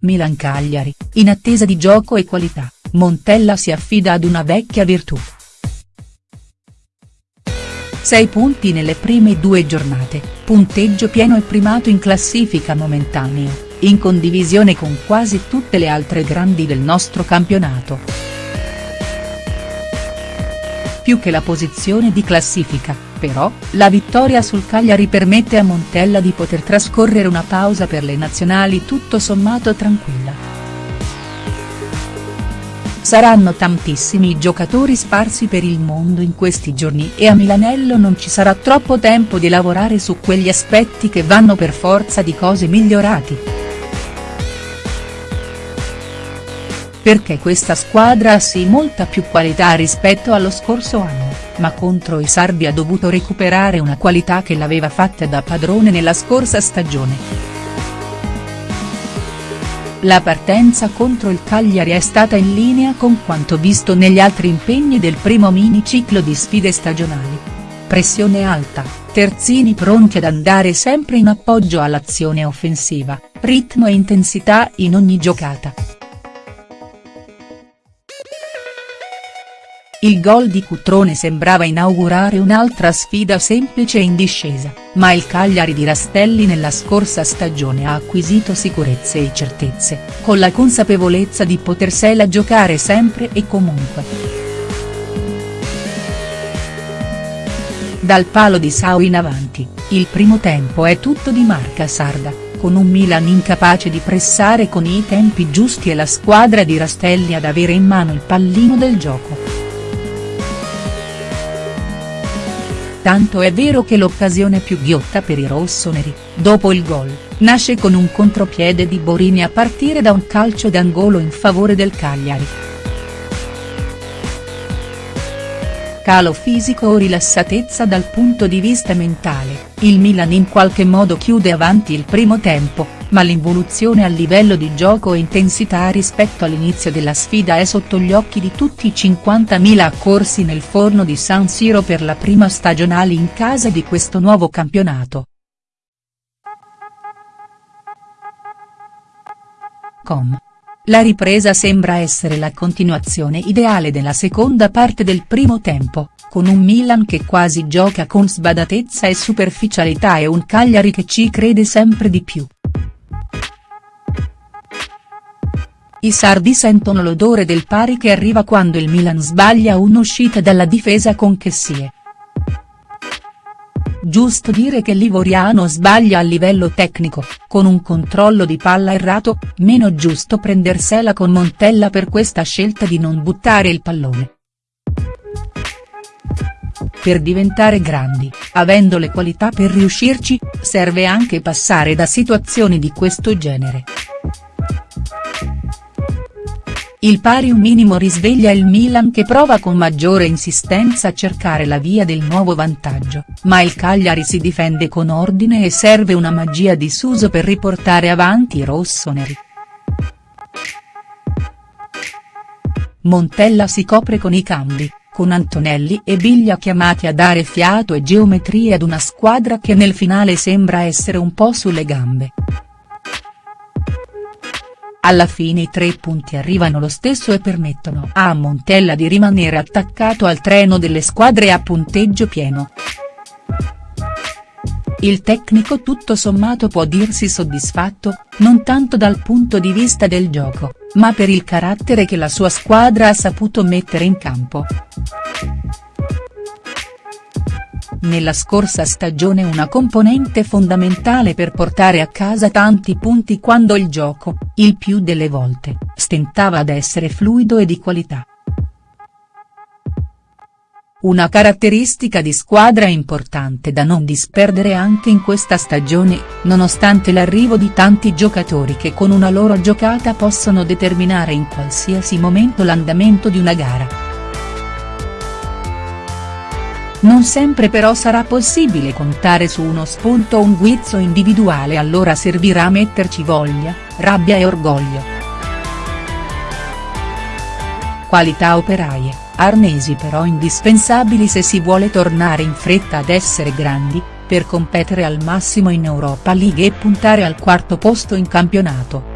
Milan-Cagliari, in attesa di gioco e qualità, Montella si affida ad una vecchia virtù. 6 punti nelle prime due giornate, punteggio pieno e primato in classifica momentaneo, in condivisione con quasi tutte le altre grandi del nostro campionato. Più che la posizione di classifica, però, la vittoria sul Cagliari permette a Montella di poter trascorrere una pausa per le nazionali tutto sommato tranquilla. Saranno tantissimi i giocatori sparsi per il mondo in questi giorni e a Milanello non ci sarà troppo tempo di lavorare su quegli aspetti che vanno per forza di cose migliorati. Perché questa squadra ha sì molta più qualità rispetto allo scorso anno, ma contro i sardi ha dovuto recuperare una qualità che l'aveva fatta da padrone nella scorsa stagione. La partenza contro il Cagliari è stata in linea con quanto visto negli altri impegni del primo mini-ciclo di sfide stagionali. Pressione alta, terzini pronti ad andare sempre in appoggio all'azione offensiva, ritmo e intensità in ogni giocata. Il gol di Cutrone sembrava inaugurare un'altra sfida semplice in discesa, ma il Cagliari di Rastelli nella scorsa stagione ha acquisito sicurezze e certezze, con la consapevolezza di potersela giocare sempre e comunque. Dal palo di Sau in avanti, il primo tempo è tutto di marca sarda, con un Milan incapace di pressare con i tempi giusti e la squadra di Rastelli ad avere in mano il pallino del gioco. Tanto è vero che l'occasione più ghiotta per i rossoneri, dopo il gol, nasce con un contropiede di Borini a partire da un calcio d'angolo in favore del Cagliari. Calo fisico o rilassatezza dal punto di vista mentale, il Milan in qualche modo chiude avanti il primo tempo, ma l'involuzione a livello di gioco e intensità rispetto all'inizio della sfida è sotto gli occhi di tutti i 50.000 accorsi nel forno di San Siro per la prima stagionale in casa di questo nuovo campionato. Com. La ripresa sembra essere la continuazione ideale della seconda parte del primo tempo, con un Milan che quasi gioca con sbadatezza e superficialità e un Cagliari che ci crede sempre di più. I sardi sentono l'odore del pari che arriva quando il Milan sbaglia un'uscita dalla difesa con Chessie. Giusto dire che l'Ivoriano sbaglia a livello tecnico, con un controllo di palla errato, meno giusto prendersela con Montella per questa scelta di non buttare il pallone. Per diventare grandi, avendo le qualità per riuscirci, serve anche passare da situazioni di questo genere. Il pari un minimo risveglia il Milan che prova con maggiore insistenza a cercare la via del nuovo vantaggio, ma il Cagliari si difende con ordine e serve una magia di Suso per riportare avanti i rossoneri. Montella si copre con i cambi, con Antonelli e Biglia chiamati a dare fiato e geometrie ad una squadra che nel finale sembra essere un po' sulle gambe. Alla fine i tre punti arrivano lo stesso e permettono a Montella di rimanere attaccato al treno delle squadre a punteggio pieno. Il tecnico tutto sommato può dirsi soddisfatto, non tanto dal punto di vista del gioco, ma per il carattere che la sua squadra ha saputo mettere in campo. Nella scorsa stagione una componente fondamentale per portare a casa tanti punti quando il gioco, il più delle volte, stentava ad essere fluido e di qualità. Una caratteristica di squadra importante da non disperdere anche in questa stagione, nonostante l'arrivo di tanti giocatori che con una loro giocata possono determinare in qualsiasi momento l'andamento di una gara. Non sempre però sarà possibile contare su uno spunto o un guizzo individuale allora servirà metterci voglia, rabbia e orgoglio. Qualità operaie, arnesi però indispensabili se si vuole tornare in fretta ad essere grandi, per competere al massimo in Europa League e puntare al quarto posto in campionato.